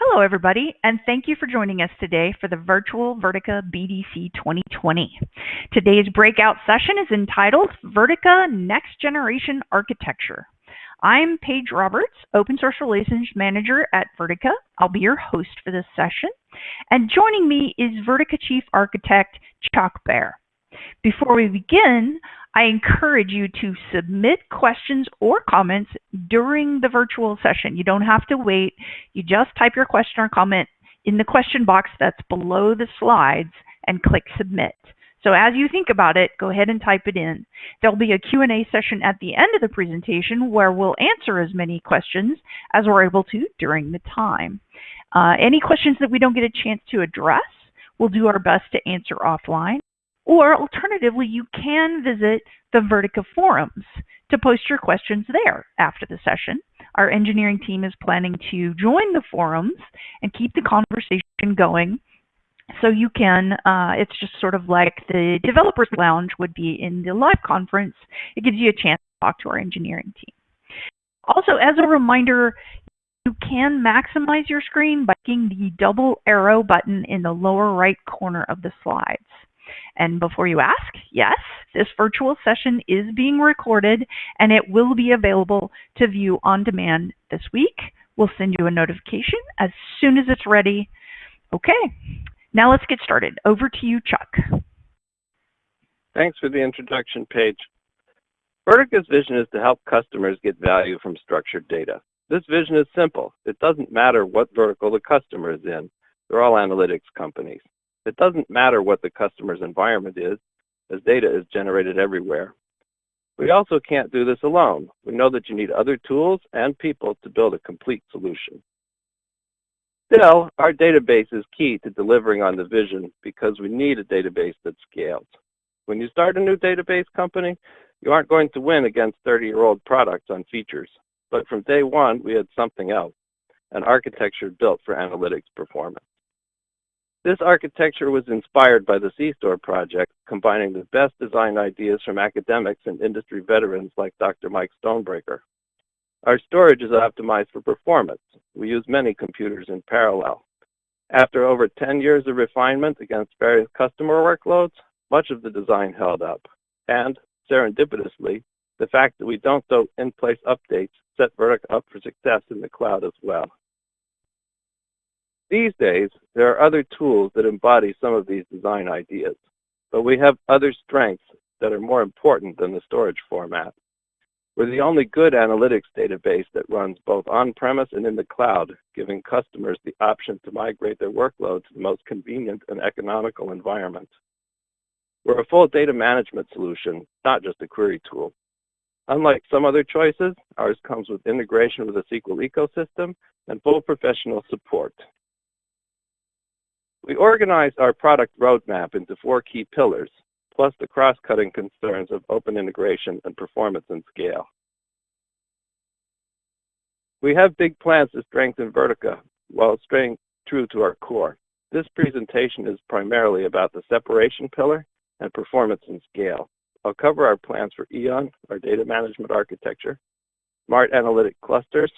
Hello, everybody, and thank you for joining us today for the virtual Vertica BDC 2020. Today's breakout session is entitled Vertica Next Generation Architecture. I'm Paige Roberts, Open Source Relations Manager at Vertica. I'll be your host for this session. And joining me is Vertica Chief Architect Chuck Bear. Before we begin, I encourage you to submit questions or comments during the virtual session. You don't have to wait. You just type your question or comment in the question box that's below the slides and click submit. So as you think about it, go ahead and type it in. There'll be a Q&A session at the end of the presentation where we'll answer as many questions as we're able to during the time. Uh, any questions that we don't get a chance to address, we'll do our best to answer offline. Or alternatively, you can visit the Vertica forums to post your questions there after the session. Our engineering team is planning to join the forums and keep the conversation going. So you can, uh, it's just sort of like the developers lounge would be in the live conference. It gives you a chance to talk to our engineering team. Also, as a reminder, you can maximize your screen by clicking the double arrow button in the lower right corner of the slides. And before you ask, yes, this virtual session is being recorded and it will be available to view on demand this week. We'll send you a notification as soon as it's ready. Okay, now let's get started. Over to you, Chuck. Thanks for the introduction, Paige. Vertica's vision is to help customers get value from structured data. This vision is simple. It doesn't matter what vertical the customer is in. They're all analytics companies. It doesn't matter what the customer's environment is, as data is generated everywhere. We also can't do this alone. We know that you need other tools and people to build a complete solution. Still, our database is key to delivering on the vision because we need a database that scales. When you start a new database company, you aren't going to win against 30-year-old products on features. But from day one, we had something else, an architecture built for analytics performance. This architecture was inspired by the C-Store project, combining the best design ideas from academics and industry veterans like Dr. Mike Stonebraker. Our storage is optimized for performance. We use many computers in parallel. After over 10 years of refinement against various customer workloads, much of the design held up. And, serendipitously, the fact that we don't do in-place updates set Vertica up for success in the cloud as well. These days, there are other tools that embody some of these design ideas, but we have other strengths that are more important than the storage format. We're the only good analytics database that runs both on-premise and in the cloud, giving customers the option to migrate their workload to the most convenient and economical environment. We're a full data management solution, not just a query tool. Unlike some other choices, ours comes with integration with the SQL ecosystem and full professional support. We organized our product roadmap into four key pillars, plus the cross-cutting concerns of open integration and performance and scale. We have big plans to strengthen Vertica while staying true to our core. This presentation is primarily about the separation pillar and performance and scale. I'll cover our plans for Eon, our data management architecture, Smart Analytic Clusters,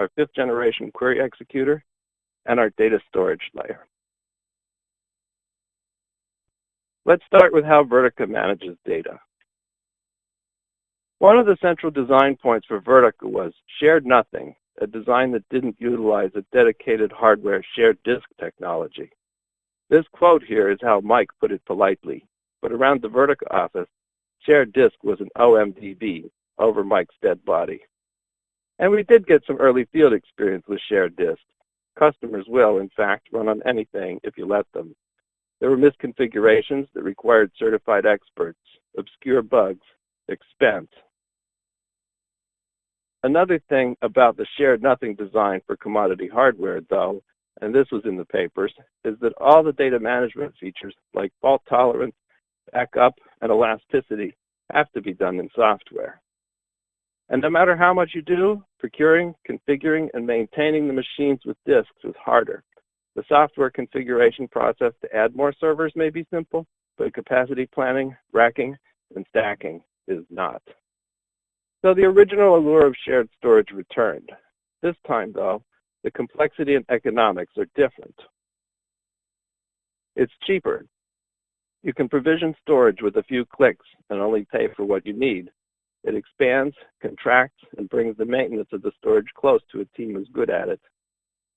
our fifth generation query executor, and our data storage layer. Let's start with how Vertica manages data. One of the central design points for Vertica was shared nothing, a design that didn't utilize a dedicated hardware shared disk technology. This quote here is how Mike put it politely, but around the Vertica office, shared disk was an OMDB over Mike's dead body. And we did get some early field experience with shared disk. Customers will, in fact, run on anything if you let them. There were misconfigurations that required certified experts, obscure bugs, expense. Another thing about the shared nothing design for commodity hardware, though, and this was in the papers, is that all the data management features like fault tolerance, backup, and elasticity have to be done in software. And no matter how much you do, procuring, configuring, and maintaining the machines with disks is harder. The software configuration process to add more servers may be simple, but capacity planning, racking, and stacking is not. So the original allure of shared storage returned. This time, though, the complexity and economics are different. It's cheaper. You can provision storage with a few clicks and only pay for what you need. It expands, contracts, and brings the maintenance of the storage close to a team who's good at it.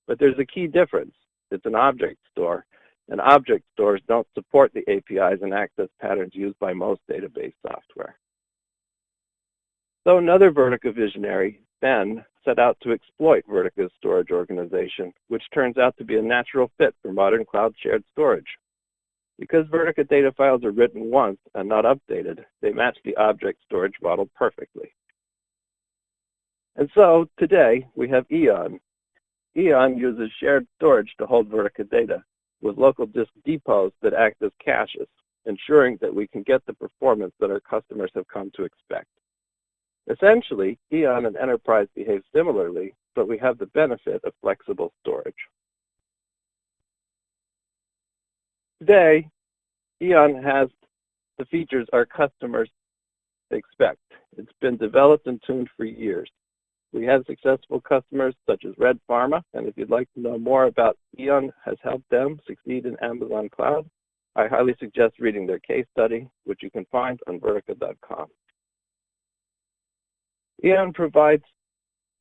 But there's a key difference. It's an object store, and object stores don't support the APIs and access patterns used by most database software. So another Vertica visionary, Ben, set out to exploit Vertica's storage organization, which turns out to be a natural fit for modern cloud shared storage. Because Vertica data files are written once and not updated, they match the object storage model perfectly. And so today we have Eon. Eon uses shared storage to hold Vertica data with local disk depots that act as caches, ensuring that we can get the performance that our customers have come to expect. Essentially, Eon and Enterprise behave similarly, but we have the benefit of flexible storage. Today, Eon has the features our customers expect. It's been developed and tuned for years. We have successful customers such as Red Pharma, and if you'd like to know more about Eon has helped them succeed in Amazon Cloud, I highly suggest reading their case study, which you can find on Vertica.com. Eon provides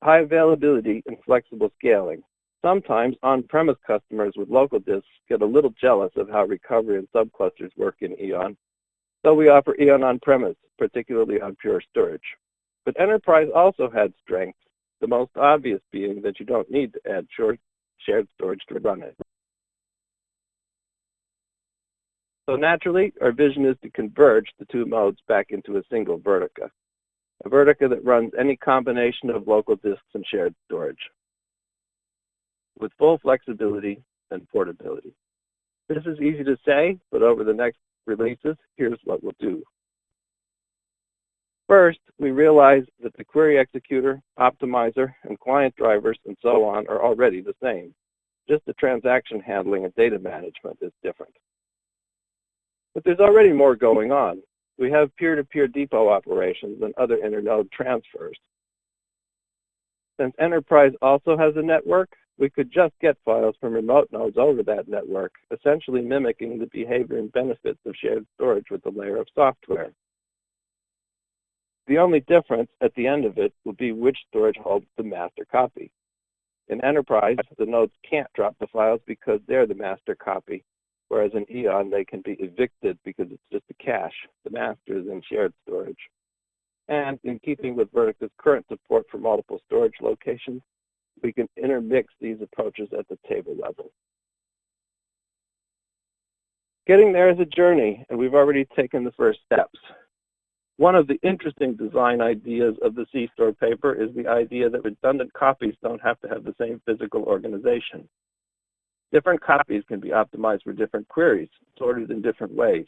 high availability and flexible scaling. Sometimes on-premise customers with local disks get a little jealous of how recovery and subclusters work in Eon, so we offer Eon on-premise, particularly on Pure Storage. But Enterprise also had strengths, the most obvious being that you don't need to add shared storage to run it. So naturally, our vision is to converge the two modes back into a single Vertica, a Vertica that runs any combination of local disks and shared storage with full flexibility and portability. This is easy to say, but over the next releases, here's what we'll do. First, we realize that the query executor, optimizer, and client drivers and so on are already the same. Just the transaction handling and data management is different. But there's already more going on. We have peer-to-peer -peer depot operations and other internode transfers. Since Enterprise also has a network, we could just get files from remote nodes over that network, essentially mimicking the behavior and benefits of shared storage with a layer of software. The only difference at the end of it will be which storage holds the master copy. In Enterprise, the nodes can't drop the files because they're the master copy, whereas in Eon, they can be evicted because it's just a cache. The master is in shared storage. And in keeping with Vertica's current support for multiple storage locations, we can intermix these approaches at the table level. Getting there is a journey, and we've already taken the first steps. One of the interesting design ideas of the CStore paper is the idea that redundant copies don't have to have the same physical organization. Different copies can be optimized for different queries, sorted in different ways.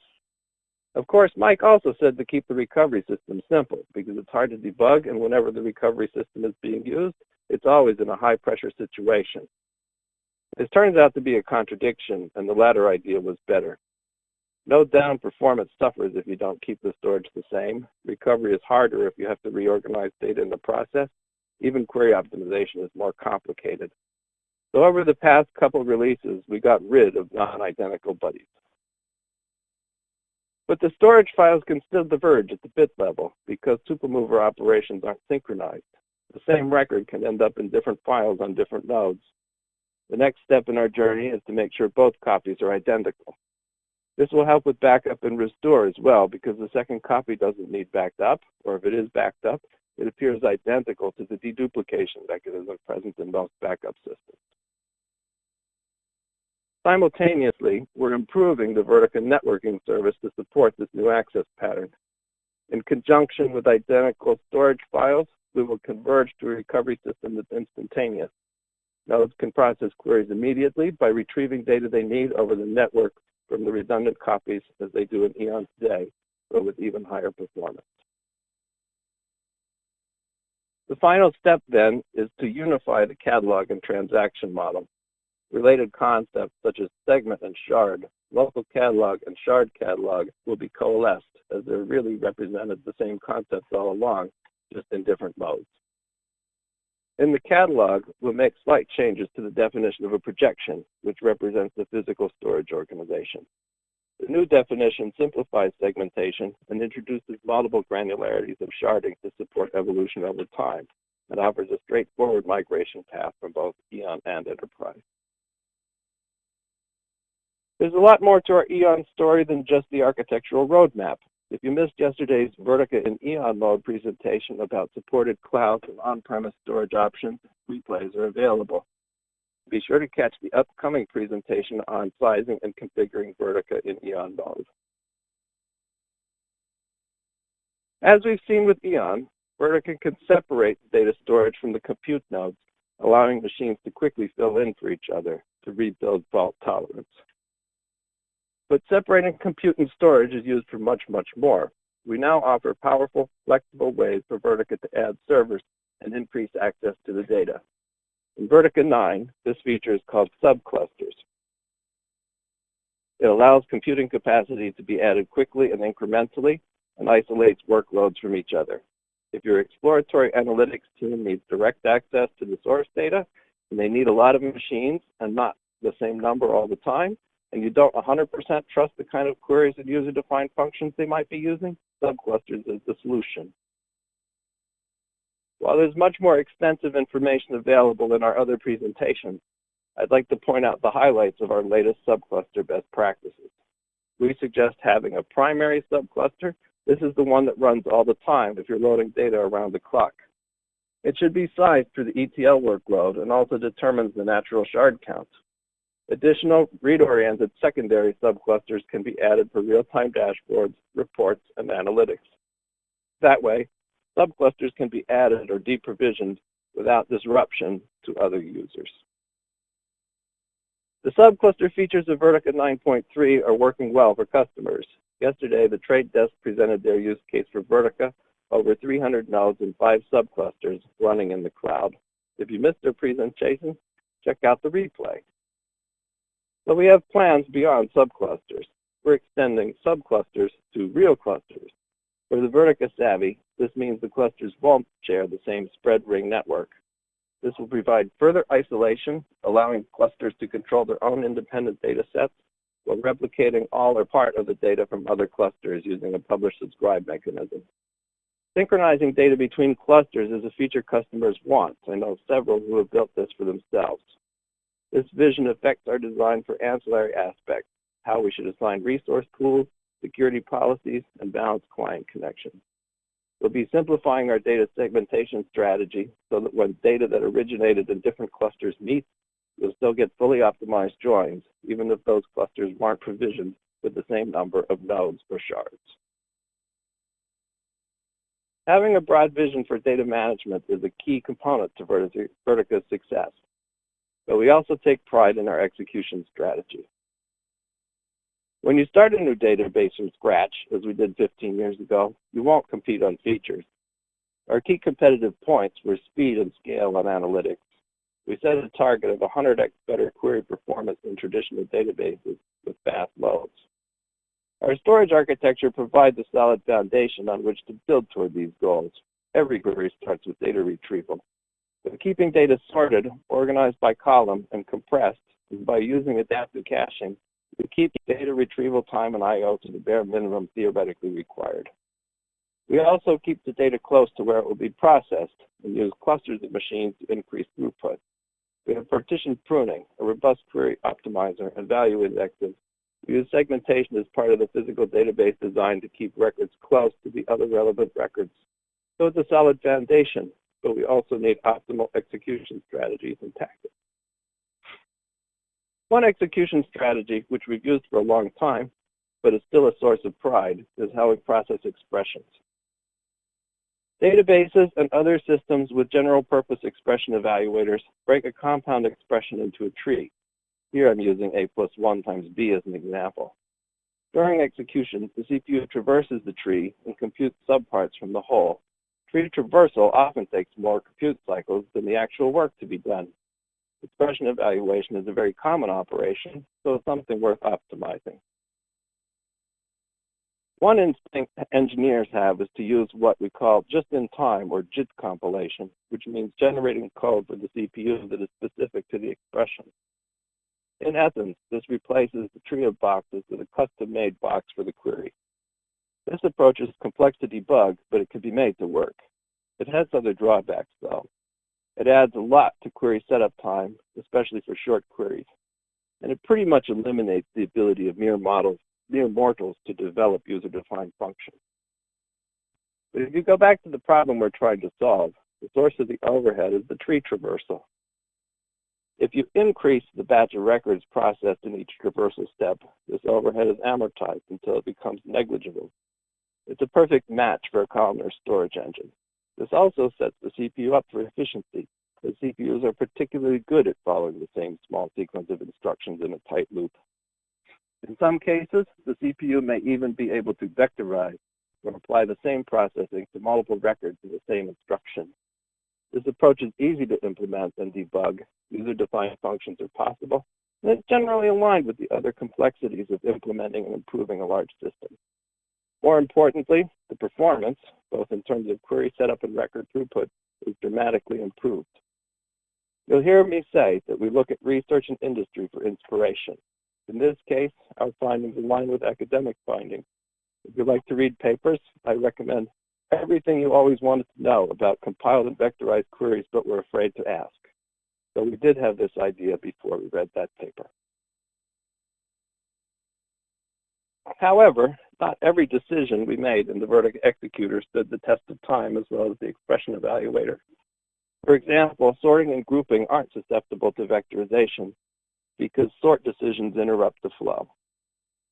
Of course, Mike also said to keep the recovery system simple because it's hard to debug and whenever the recovery system is being used, it's always in a high pressure situation. This turns out to be a contradiction, and the latter idea was better. No down performance suffers if you don't keep the storage the same. Recovery is harder if you have to reorganize data in the process. Even query optimization is more complicated. So over the past couple releases, we got rid of non-identical buddies. But the storage files can still diverge at the bit level because tuple mover operations aren't synchronized the same record can end up in different files on different nodes. The next step in our journey is to make sure both copies are identical. This will help with backup and restore as well because the second copy doesn't need backed up, or if it is backed up, it appears identical to the deduplication mechanism present in most backup systems. Simultaneously, we're improving the Vertica networking service to support this new access pattern. In conjunction with identical storage files, we will converge to a recovery system that's instantaneous. Nodes can process queries immediately by retrieving data they need over the network from the redundant copies as they do in Eon today, but with even higher performance. The final step then is to unify the catalog and transaction model. Related concepts such as segment and shard, local catalog and shard catalog will be coalesced as they're really represented the same concepts all along, just in different modes. In the catalog, we'll make slight changes to the definition of a projection, which represents the physical storage organization. The new definition simplifies segmentation and introduces multiple granularities of sharding to support evolution over time and offers a straightforward migration path from both Eon and Enterprise. There's a lot more to our Eon story than just the architectural roadmap. If you missed yesterday's Vertica in Eon mode presentation about supported cloud and on-premise storage options, replays are available. Be sure to catch the upcoming presentation on sizing and configuring Vertica in Eon mode. As we've seen with Eon, Vertica can separate data storage from the compute nodes, allowing machines to quickly fill in for each other to rebuild fault tolerance. But separating compute and storage is used for much, much more. We now offer powerful, flexible ways for Vertica to add servers and increase access to the data. In Vertica 9, this feature is called subclusters. It allows computing capacity to be added quickly and incrementally and isolates workloads from each other. If your exploratory analytics team needs direct access to the source data, and they need a lot of machines and not the same number all the time, and you don't 100% trust the kind of queries and user-defined functions they might be using, subclusters is the solution. While there's much more extensive information available in our other presentations, I'd like to point out the highlights of our latest subcluster best practices. We suggest having a primary subcluster. This is the one that runs all the time if you're loading data around the clock. It should be sized for the ETL workload and also determines the natural shard count. Additional read-oriented secondary subclusters can be added for real-time dashboards, reports, and analytics. That way, subclusters can be added or deprovisioned without disruption to other users. The subcluster features of Vertica 9.3 are working well for customers. Yesterday, The Trade Desk presented their use case for Vertica, over 300 nodes and five subclusters running in the cloud. If you missed their presentation, check out the replay. But we have plans beyond subclusters. We're extending subclusters to real clusters. For the Vertica Savvy, this means the clusters won't share the same spread ring network. This will provide further isolation, allowing clusters to control their own independent data sets while replicating all or part of the data from other clusters using a publish-subscribe mechanism. Synchronizing data between clusters is a feature customers want. I know several who have built this for themselves. This vision affects our design for ancillary aspects, how we should assign resource pools, security policies, and balance client connections. We'll be simplifying our data segmentation strategy so that when data that originated in different clusters meets, you'll still get fully optimized joins, even if those clusters weren't provisioned with the same number of nodes or shards. Having a broad vision for data management is a key component to Vertica's success, but we also take pride in our execution strategy. When you start a new database from scratch, as we did 15 years ago, you won't compete on features. Our key competitive points were speed and scale on analytics. We set a target of 100x better query performance than traditional databases with fast loads. Our storage architecture provides a solid foundation on which to build toward these goals. Every query starts with data retrieval. Keeping data sorted, organized by column, and compressed, and by using adaptive caching, we keep data retrieval time and I.O. to the bare minimum theoretically required. We also keep the data close to where it will be processed and use clusters of machines to increase throughput. We have partition pruning, a robust query optimizer, and value indexes. We use segmentation as part of the physical database design to keep records close to the other relevant records. So it's a solid foundation, but we also need optimal execution strategies and tactics. One execution strategy, which we've used for a long time, but is still a source of pride, is how we process expressions. Databases and other systems with general purpose expression evaluators break a compound expression into a tree. Here I'm using a plus 1 times b as an example. During execution, the CPU traverses the tree and computes subparts from the whole. Tree traversal often takes more compute cycles than the actual work to be done. Expression evaluation is a very common operation, so it's something worth optimizing. One instinct engineers have is to use what we call just-in-time or JIT compilation, which means generating code for the CPU that is specific to the expression. In essence, this replaces the tree of boxes with a custom-made box for the query. This approach is complex to debug, but it can be made to work. It has other drawbacks, though. It adds a lot to query setup time, especially for short queries. And it pretty much eliminates the ability of mere models mere mortals to develop user-defined functions. But if you go back to the problem we're trying to solve, the source of the overhead is the tree traversal. If you increase the batch of records processed in each traversal step, this overhead is amortized until it becomes negligible. It's a perfect match for a columnar storage engine. This also sets the CPU up for efficiency, as CPUs are particularly good at following the same small sequence of instructions in a tight loop. In some cases, the CPU may even be able to vectorize or apply the same processing to multiple records in the same instruction. This approach is easy to implement and debug. User-defined functions are possible, and it's generally aligned with the other complexities of implementing and improving a large system. More importantly, the performance, both in terms of query setup and record throughput, is dramatically improved. You'll hear me say that we look at research and industry for inspiration. In this case, our findings align with academic findings. If you'd like to read papers, I recommend everything you always wanted to know about compiled and vectorized queries but were afraid to ask. So we did have this idea before we read that paper. However, not every decision we made in the Vertica executor stood the test of time as well as the expression evaluator. For example, sorting and grouping aren't susceptible to vectorization, because sort decisions interrupt the flow.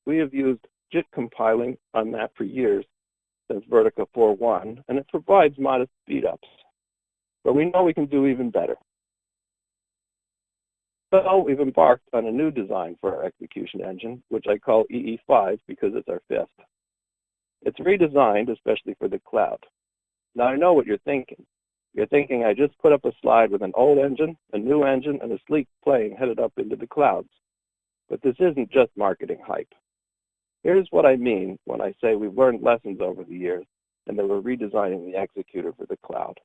We have used JIT compiling on that for years since Vertica 4.1, and it provides modest speedups. But we know we can do even better. So we've embarked on a new design for our execution engine, which I call EE5 because it's our fifth. It's redesigned especially for the cloud. Now I know what you're thinking. You're thinking I just put up a slide with an old engine, a new engine, and a sleek plane headed up into the clouds. But this isn't just marketing hype. Here's what I mean when I say we've learned lessons over the years and that we're redesigning the executor for the cloud.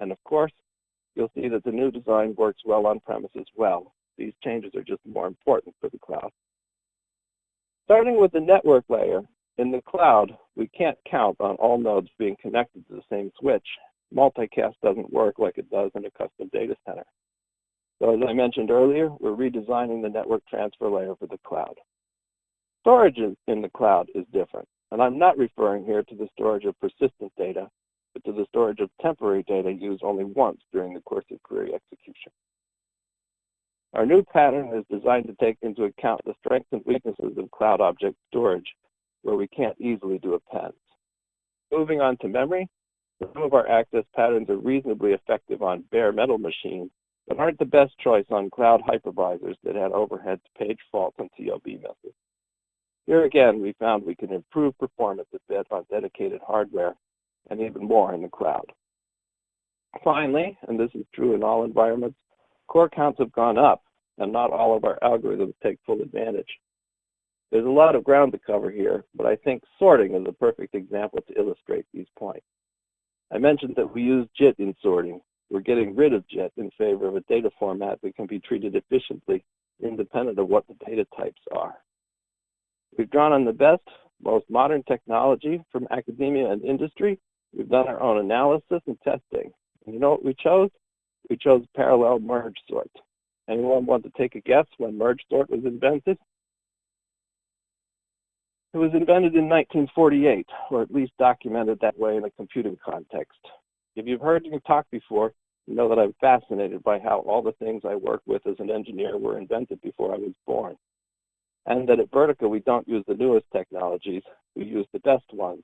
And of course, you'll see that the new design works well on-premise as well. These changes are just more important for the cloud. Starting with the network layer, in the cloud, we can't count on all nodes being connected to the same switch multicast doesn't work like it does in a custom data center. So as I mentioned earlier, we're redesigning the network transfer layer for the cloud. Storage in the cloud is different, and I'm not referring here to the storage of persistent data, but to the storage of temporary data used only once during the course of query execution. Our new pattern is designed to take into account the strengths and weaknesses of cloud object storage, where we can't easily do appends. Moving on to memory, some of our access patterns are reasonably effective on bare metal machines, but aren't the best choice on cloud hypervisors that had overheads, page faults, and TLB misses. Here again, we found we can improve performance a bit on dedicated hardware and even more in the cloud. Finally, and this is true in all environments, core counts have gone up, and not all of our algorithms take full advantage. There's a lot of ground to cover here, but I think sorting is a perfect example to illustrate these points. I mentioned that we use JIT in sorting. We're getting rid of JIT in favor of a data format that can be treated efficiently, independent of what the data types are. We've drawn on the best, most modern technology from academia and industry. We've done our own analysis and testing. And you know what we chose? We chose parallel merge sort. Anyone want to take a guess when merge sort was invented? It was invented in 1948, or at least documented that way in a computing context. If you've heard me talk before, you know that I'm fascinated by how all the things I work with as an engineer were invented before I was born. And that at Vertica, we don't use the newest technologies, we use the best ones.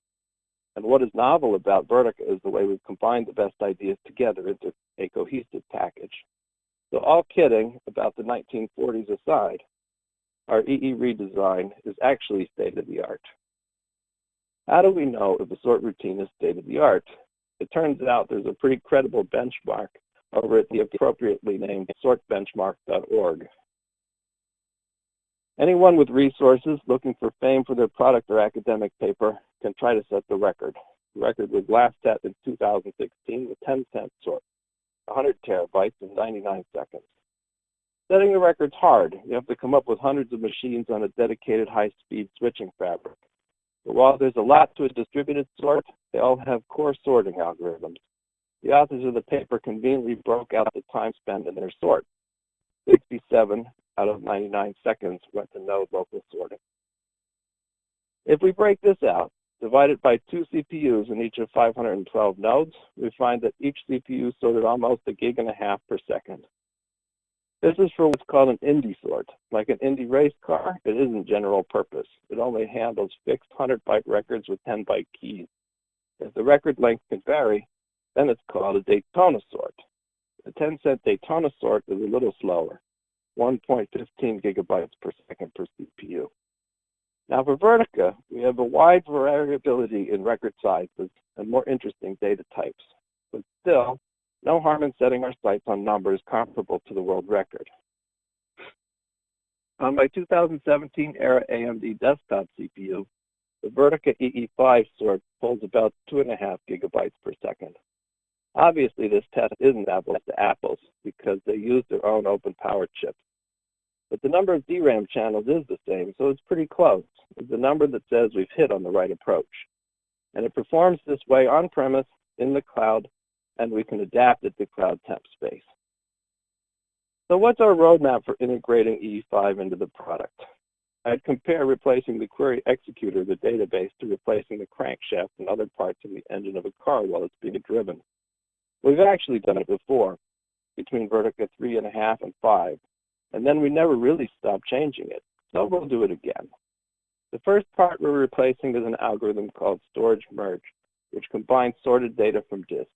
And what is novel about Vertica is the way we've combined the best ideas together into a cohesive package. So all kidding about the 1940s aside, our EE redesign is actually state-of-the-art. How do we know if a sort routine is state-of-the-art? It turns out there's a pretty credible benchmark over at the appropriately named sortbenchmark.org. Anyone with resources looking for fame for their product or academic paper can try to set the record. The record was last set in 2016 with Tencent sort, 100 terabytes in 99 seconds. Setting the record's hard. You have to come up with hundreds of machines on a dedicated high-speed switching fabric. But while there's a lot to a distributed sort, they all have core sorting algorithms. The authors of the paper conveniently broke out the time spent in their sort. 67 out of 99 seconds went to node local sorting. If we break this out, divide it by two CPUs in each of 512 nodes, we find that each CPU sorted almost a gig and a half per second. This is for what's called an Indy sort. Like an Indy race car, it isn't general purpose. It only handles fixed 100 byte records with 10 byte keys. If the record length can vary, then it's called a Daytona sort. The Tencent Daytona sort is a little slower, 1.15 gigabytes per second per CPU. Now for Vertica, we have a wide variability in record sizes and more interesting data types. But still, no harm in setting our sights on numbers comparable to the world record. On my 2017 era AMD desktop CPU, the Vertica EE5 sort pulls about 2.5 gigabytes per second. Obviously, this test isn't apples to apples because they use their own OpenPOWER chips. But the number of DRAM channels is the same, so it's pretty close. It's a number that says we've hit on the right approach. And it performs this way on-premise, in the cloud, and we can adapt it to cloud temp space. So what's our roadmap for integrating EE5 into the product? I'd compare replacing the query executor, the database, to replacing the crankshaft and other parts of the engine of a car while it's being driven. We've actually done it before, between Vertica 3.5 and 5, and then we never really stopped changing it, so we'll do it again. The first part we're replacing is an algorithm called storage merge, which combines sorted data from disk.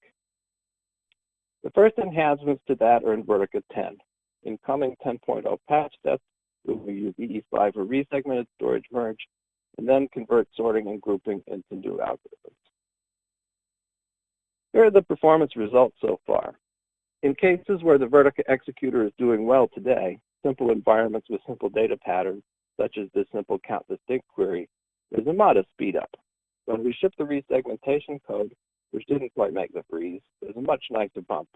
The first enhancements to that are in Vertica 10. In coming 10.0 patch sets, we will use EE5 for resegmented storage merge, and then convert sorting and grouping into new algorithms. Here are the performance results so far. In cases where the Vertica executor is doing well today, simple environments with simple data patterns, such as this simple count distinct query, there's a modest speed up. When we ship the resegmentation code, which didn't quite make the freeze, there's a much nicer bump.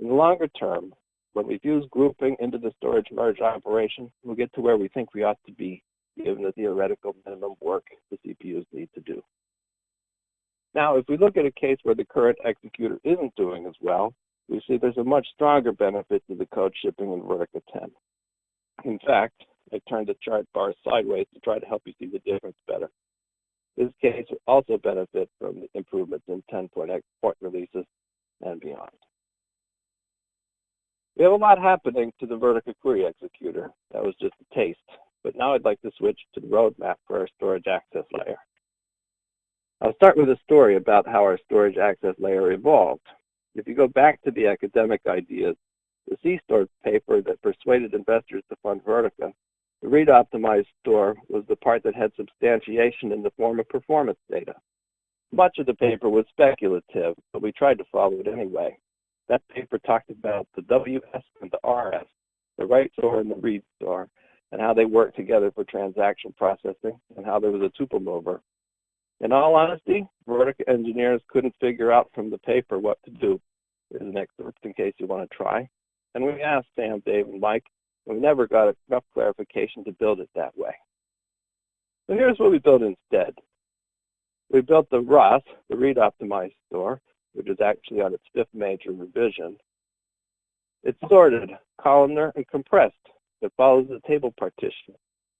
In the longer term, when we fuse grouping into the storage merge operation, we'll get to where we think we ought to be, given the theoretical minimum work the CPUs need to do. Now, if we look at a case where the current executor isn't doing as well, we see there's a much stronger benefit to the code shipping in Vertica 10. In fact, I turned the chart bar sideways to try to help you see the difference better. This case will also benefit from the improvements in 10.x point releases and beyond. We have a lot happening to the Vertica query executor. That was just a taste. But now I'd like to switch to the roadmap for our storage access layer. I'll start with a story about how our storage access layer evolved. If you go back to the academic ideas, the C-Store paper that persuaded investors to fund Vertica, the read optimized store was the part that had substantiation in the form of performance data. Much of the paper was speculative, but we tried to follow it anyway. That paper talked about the WS and the RS, the write store and the read store, and how they work together for transaction processing, and how there was a tuple mover in all honesty, Vertica engineers couldn't figure out from the paper what to do. There's an excerpt in case you want to try. And we asked Sam, Dave, and Mike, and we never got enough clarification to build it that way. So here's what we built instead. We built the ROS, the read optimized store, which is actually on its fifth major revision. It's sorted, columnar, and compressed. It follows the table partition.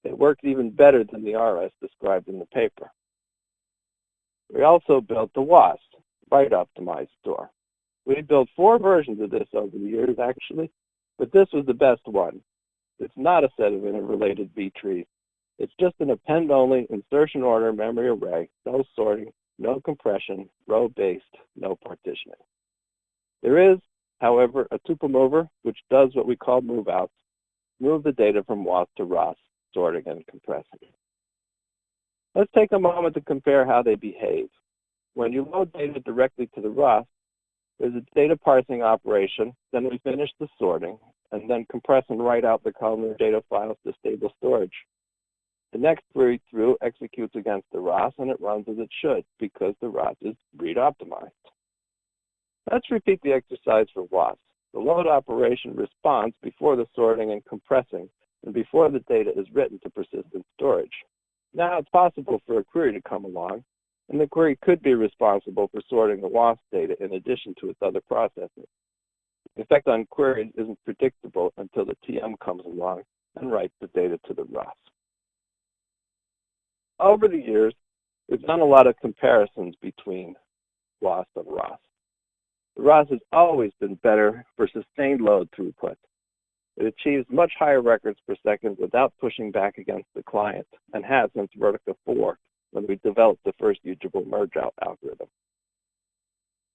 It works even better than the RS described in the paper. We also built the WOS, Write Optimized Store. We built four versions of this over the years, actually, but this was the best one. It's not a set of interrelated B trees. It's just an append-only insertion order memory array, no sorting, no compression, row-based, no partitioning. There is, however, a tuple mover which does what we call move-outs, move the data from WOS to ROS, sorting and compressing. Let's take a moment to compare how they behave. When you load data directly to the ROS, There's a data parsing operation, then we finish the sorting, and then compress and write out the columnar data files to stable storage. The next query through executes against the ROS and it runs as it should because the ROS is read optimized. Let's repeat the exercise for WOS. The load operation responds before the sorting and compressing and before the data is written to persistent storage. Now it's possible for a query to come along, and the query could be responsible for sorting the WOS data in addition to its other processes. The effect on queries isn't predictable until the TM comes along and writes the data to the ROS. Over the years, we've done a lot of comparisons between WOS and ROS. The ROS has always been better for sustained load throughput. It achieves much higher records per second without pushing back against the client and has since Vertica 4 when we developed the first usable merge out algorithm.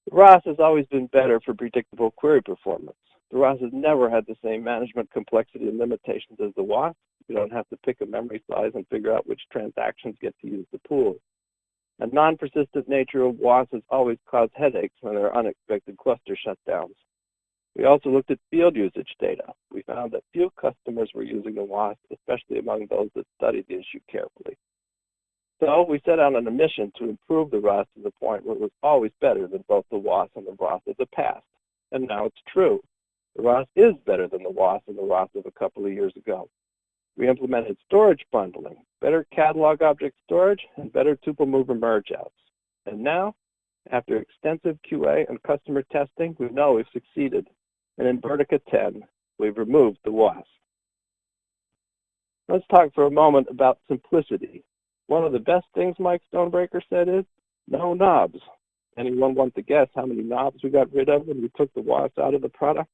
The ROS has always been better for predictable query performance. The ROS has never had the same management complexity and limitations as the WOS. You don't have to pick a memory size and figure out which transactions get to use the pool. The non-persistent nature of WOS has always caused headaches when there are unexpected cluster shutdowns. We also looked at field usage data. We found that few customers were using the WOS, especially among those that studied the issue carefully. So we set out on a mission to improve the ROS to the point where it was always better than both the WOS and the ROS of the past. And now it's true. The ROS is better than the WOS and the ROS of a couple of years ago. We implemented storage bundling, better catalog object storage, and better tuple mover merge outs. And now, after extensive QA and customer testing, we know we've succeeded and in Vertica 10, we've removed the WOS. Let's talk for a moment about simplicity. One of the best things Mike Stonebraker said is, no knobs. Anyone want to guess how many knobs we got rid of when we took the WOS out of the product?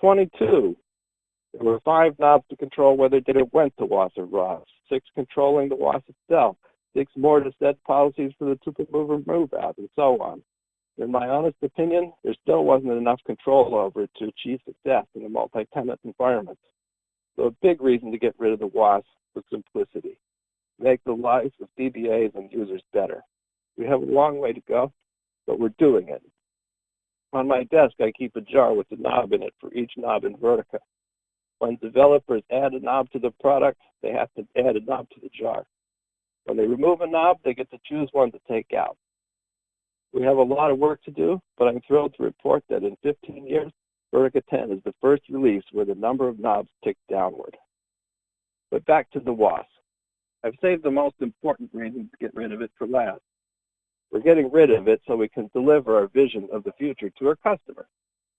22. There were five knobs to control whether data went to WOS or ROS, six controlling the WOS itself, six more to set policies for the tuple mover move out, and so on. In my honest opinion, there still wasn't enough control over it to achieve success in a multi-tenant environment. So a big reason to get rid of the WOS was simplicity. Make the lives of DBAs and users better. We have a long way to go, but we're doing it. On my desk, I keep a jar with a knob in it for each knob in Vertica. When developers add a knob to the product, they have to add a knob to the jar. When they remove a knob, they get to choose one to take out. We have a lot of work to do, but I'm thrilled to report that in 15 years, Vertica 10 is the first release where the number of knobs ticked downward. But back to the WOS. I've saved the most important reasons to get rid of it for last. We're getting rid of it so we can deliver our vision of the future to our customer.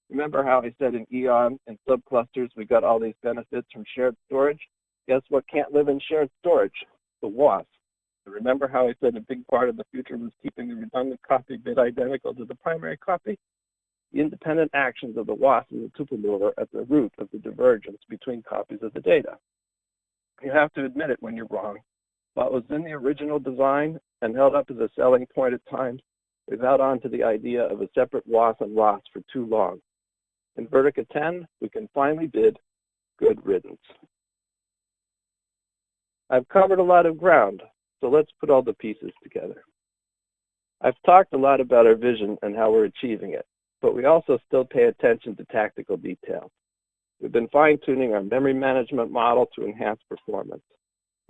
Remember how I said in Eon and subclusters we got all these benefits from shared storage? Guess what can't live in shared storage? The WOS. Remember how I said a big part of the future was keeping the redundant copy bit identical to the primary copy? The independent actions of the WOS and the tuple are at the root of the divergence between copies of the data. You have to admit it when you're wrong. What was in the original design and held up as a selling point at times, we've held on to the idea of a separate WOS and ROS for too long. In Vertica 10, we can finally bid good riddance. I've covered a lot of ground, so let's put all the pieces together. I've talked a lot about our vision and how we're achieving it, but we also still pay attention to tactical details. We've been fine-tuning our memory management model to enhance performance.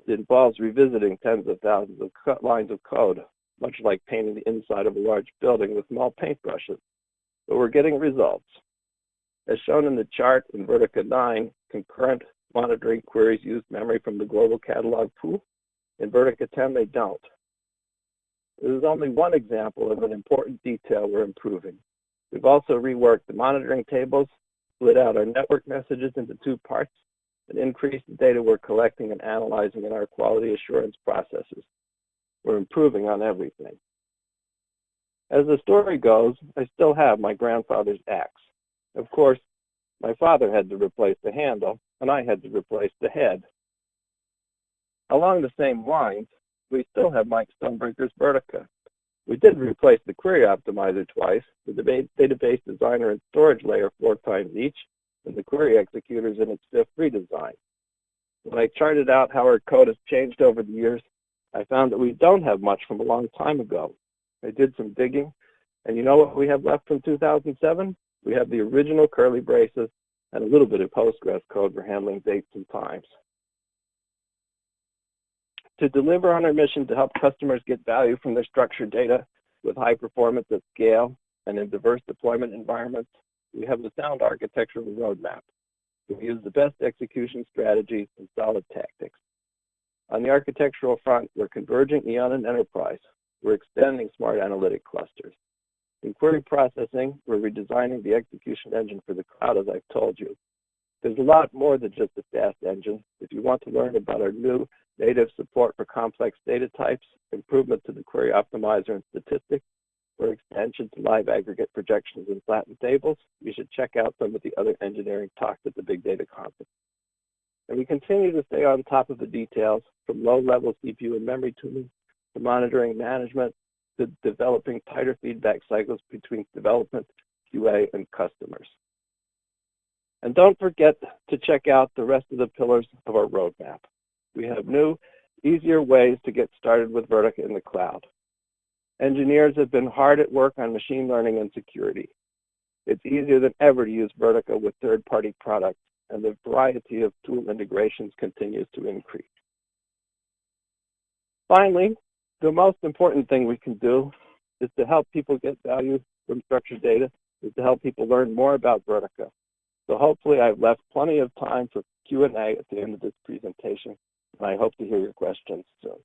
It involves revisiting tens of thousands of lines of code, much like painting the inside of a large building with small paintbrushes. But we're getting results. As shown in the chart in Vertica 9, concurrent monitoring queries use memory from the global catalog pool in Vertica 10, they don't. This is only one example of an important detail we're improving. We've also reworked the monitoring tables, split out our network messages into two parts, and increased the data we're collecting and analyzing in our quality assurance processes. We're improving on everything. As the story goes, I still have my grandfather's axe. Of course, my father had to replace the handle, and I had to replace the head. Along the same lines, we still have Mike Stonebraker's Vertica. We did replace the query optimizer twice, the database designer and storage layer four times each, and the query executors in its fifth redesign. When I charted out how our code has changed over the years, I found that we don't have much from a long time ago. I did some digging, And you know what we have left from 2007? We have the original curly braces and a little bit of Postgres code for handling dates and times. To deliver on our mission to help customers get value from their structured data with high performance at scale and in diverse deployment environments, we have a sound architectural roadmap. We use the best execution strategies and solid tactics. On the architectural front, we're converging Eon and Enterprise. We're extending smart analytic clusters. In query processing, we're redesigning the execution engine for the cloud, as I've told you. There's a lot more than just a fast engine. If you want to learn about our new native support for complex data types, improvement to the query optimizer and statistics, or extension to live aggregate projections and flattened tables, you should check out some of the other engineering talks at the Big Data Conference. And we continue to stay on top of the details from low-level CPU and memory tuning to monitoring management to developing tighter feedback cycles between development, QA, and customers. And don't forget to check out the rest of the pillars of our roadmap. We have new, easier ways to get started with Vertica in the cloud. Engineers have been hard at work on machine learning and security. It's easier than ever to use Vertica with third-party products, and the variety of tool integrations continues to increase. Finally, the most important thing we can do is to help people get value from structured data, is to help people learn more about Vertica. So hopefully I've left plenty of time for Q&A at the end of this presentation, I hope to hear your questions soon.